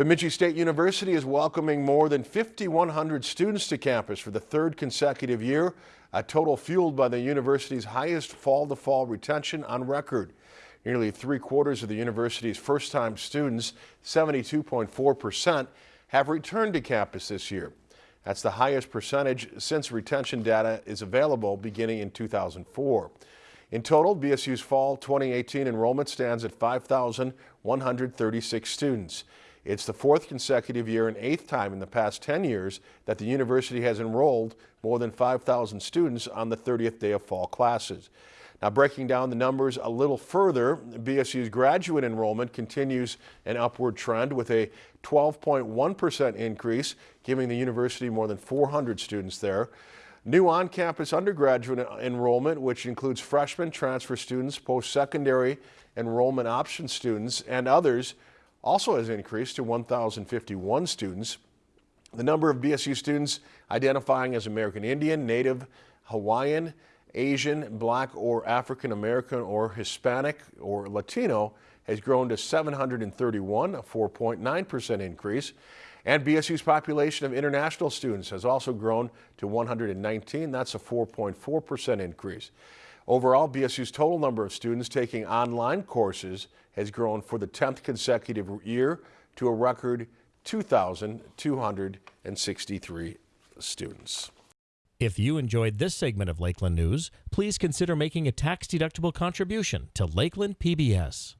Bemidji State University is welcoming more than 5,100 students to campus for the third consecutive year, a total fueled by the university's highest fall-to-fall -fall retention on record. Nearly three quarters of the university's first-time students, 72.4%, have returned to campus this year. That's the highest percentage since retention data is available beginning in 2004. In total, BSU's fall 2018 enrollment stands at 5,136 students. It's the fourth consecutive year and eighth time in the past 10 years that the university has enrolled more than 5,000 students on the 30th day of fall classes. Now breaking down the numbers a little further, BSU's graduate enrollment continues an upward trend with a 12.1% increase, giving the university more than 400 students there. New on-campus undergraduate enrollment, which includes freshmen, transfer students, post-secondary enrollment option students, and others, also has increased to 1,051 students. The number of BSU students identifying as American Indian, Native, Hawaiian, Asian, Black or African American or Hispanic or Latino has grown to 731, a 4.9% increase. And BSU's population of international students has also grown to 119. That's a 4.4% increase. Overall, BSU's total number of students taking online courses has grown for the 10th consecutive year to a record 2,263 students. If you enjoyed this segment of Lakeland News, please consider making a tax-deductible contribution to Lakeland PBS.